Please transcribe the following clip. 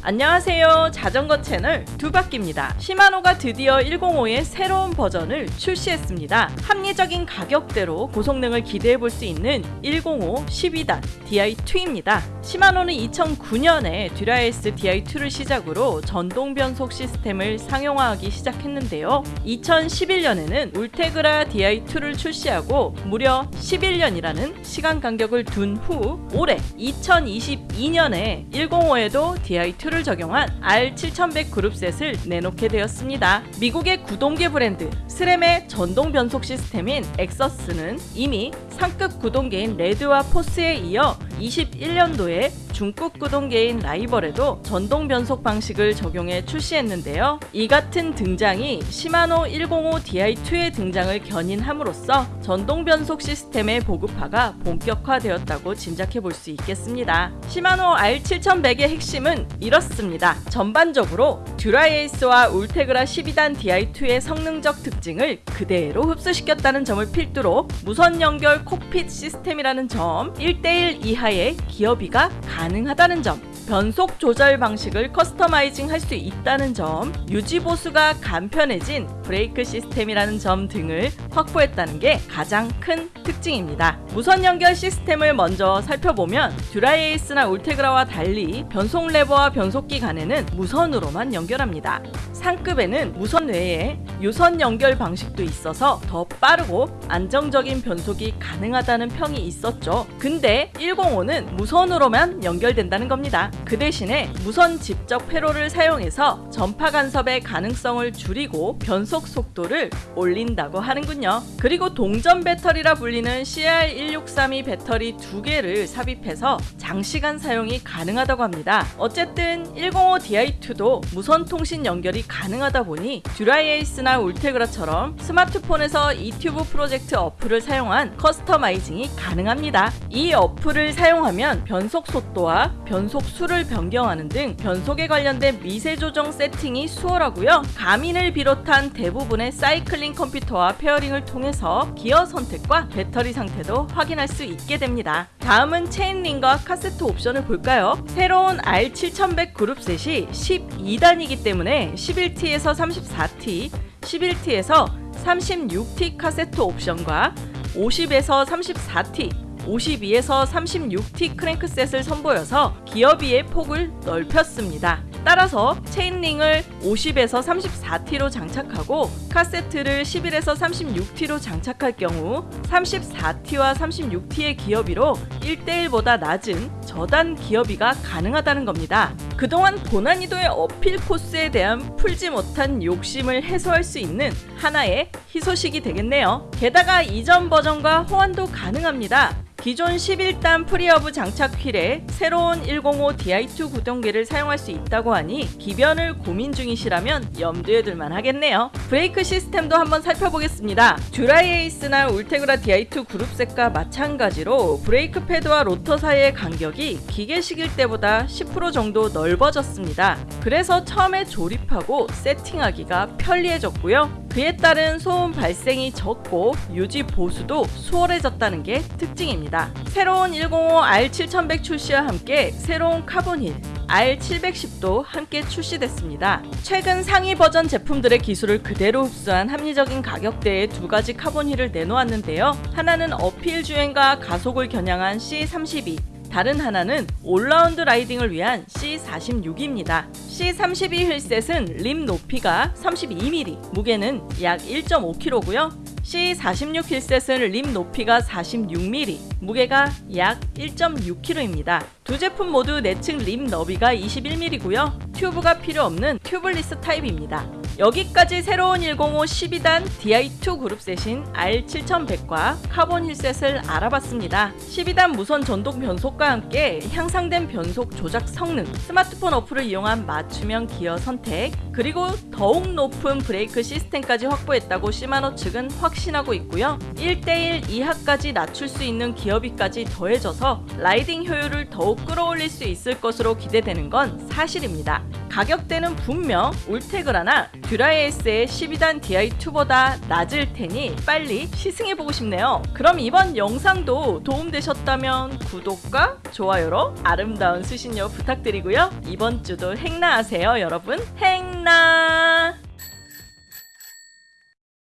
안녕하세요. 자전거 채널 두바퀴입니다. 시마노가 드디어 105의 새로운 버전을 출시했습니다. 합리적인 가격대로 고성능을 기대해 볼 수 있는 105 12단 DI2입니다. 시마노는 2009년에 듀라에이스 DI2를 시작으로 전동 변속 시스템을 상용화하기 시작했는데요. 2011년에는 울테그라 DI2를 출시하고 무려 11년이라는 시간 간격을 둔 후 올해 2022년에 105에도 DI2 를 적용한 R7100 groupset을 내놓게 되었습니다. 미국의 구동계 브랜드 스램의 전동 변속 시스템인 AXS는 이미 상급 구동계인 레드와 포스에 이어 21년도에 중국 구동계인 라이벌에도 전동 변속 방식을 적용해 출시했는데요. 이 같은 등장이 시마노 105 DI2의 등장을 견인함으로써 전동 변속 시스템의 보급화가 본격화되었다고 짐작해 볼 수 있겠습니다. 시마노 R7100의 핵심은 이렇습니다. 전반적으로 듀라에이스와 울테그라 12단 DI2의 성능적 특징을 그대로 흡수시켰다는 점을 필두로 무선 연결 콕핏 시스템이라는 점 1대1 이하의 기어비가 가능 하다는 점 변속 조절 방식을 customizing 할 수 있다는 점, 유지 보수가 간편해진 브레이크 시스템이라는 점 등을 확보했다는 게 가장 큰 특징입니다. 무선 연결 시스템을 먼저 살펴보면 듀라에이스나 울테그라와 달리 변속 레버와 변속기 간에는 무선으로만 연결합니다. 상급에는 무선 외에 유선 연결 방식도 있어서 더 빠르고 안정적인 변속이 가능하다는 평이 있었죠. 근데 105는 무선으로만 연결된다는 겁니다. 그 대신에 무선 집적 회로를 사용해서 전파 간섭의 가능성을 줄이고 변속 속도를 올린다고 하는군요. 그리고 동전 배터리라 불리는 CR1632 배터리 두 개를 삽입해서 장시간 사용이 가능하다고 합니다. 어쨌든 105 DI2도 무선 통신 연결이 가능하다 보니 듀라에이스나 울테그라처럼 스마트폰에서 E-TUBE PROJECT 어플을 사용한 customizing이 가능합니다. 이 어플을 사용하면 변속 속도와 변속 수를 변경하는 등 변속에 관련된 미세 조정 세팅이 수월하고요. 가민을 비롯한 대부분의 cycling 컴퓨터와 pairing을 통해서 기어 선택과 배터리 상태도 확인할 수 있게 됩니다. 다음은 chainring과 카세트 옵션을 볼까요? 새로운 R7100 groupset이 12단이기 때문에 11T에서 34T, 11T에서 36T 카세트 옵션과 50에서 34T, 52에서 36T crankset을 선보여서 기어비의 폭을 넓혔습니다. 따라서 chainring을 50에서 34T로 장착하고 카세트를 11에서 36T로 장착할 경우 34T와 36T의 기어비로 1대1보다 낮은 저단 기어비가 가능하다는 겁니다. 그동안 고난이도의 uphill 코스에 대한 풀지 못한 욕심을 해소할 수 있는 하나의 희소식이 되겠네요. 게다가 이전 버전과 호환도 가능합니다. 기존 11단 freehub 장착 휠에 새로운 105 DI2 구동계를 사용할 수 있다고 하니 기변을 고민 중이시라면 염두에 둘만 하겠네요. 브레이크 시스템도 한번 살펴보겠습니다. 듀라에이스나 울테그라 DI2 groupset과 마찬가지로 브레이크 패드와 로터 사이의 간격이 기계식일 때보다 10% 정도 넓어졌습니다. 그래서 처음에 조립하고 세팅하기가 편리해졌고요. 그에 따른 소음 발생이 적고 유지 보수도 수월해졌다는 게 특징입니다. 새로운 105 R7100 출시와 함께 새로운 카본 휠 R710도 함께 출시됐습니다. 최근 상위 버전 제품들의 기술을 그대로 흡수한 합리적인 가격대의 두 가지 카본 휠을 내놓았는데요. 하나는 uphill 주행과 가속을 겨냥한 C32, 다른 하나는 all-round riding을 위한 C46입니다. C32 wheelset은 림 높이가 32mm, 무게는 약 1.5kg고요. C46 wheelset은 림 높이가 46mm, 무게가 약 1.6kg입니다. 두 제품 모두 내측 림 너비가 21mm고요. 튜브가 필요 없는 tubeless 타입입니다. 여기까지 새로운 105 12단 DI2 groupset인 R7100과 카본 wheelset을 알아봤습니다. 12단 무선 전동 변속과 함께 향상된 변속 조작 성능, 스마트폰 어플을 이용한 맞춤형 기어 선택, 그리고 더욱 높은 브레이크 시스템까지 확보했다고 시마노 측은 확신하고 있고요. 1대1 이하까지 낮출 수 있는 기어비까지 더해져서 라이딩 효율을 더욱 끌어올릴 수 있을 것으로 기대되는 건 사실입니다. 가격대는 분명 울테그라나 듀라에이스의 12단 DI2보다 낮을 테니 빨리 시승해보고 싶네요. 그럼 이번 영상도 도움되셨다면 구독과 좋아요로 아름다운 수신료 부탁드리고요. 이번 주도 행나하세요, 여러분. 행나!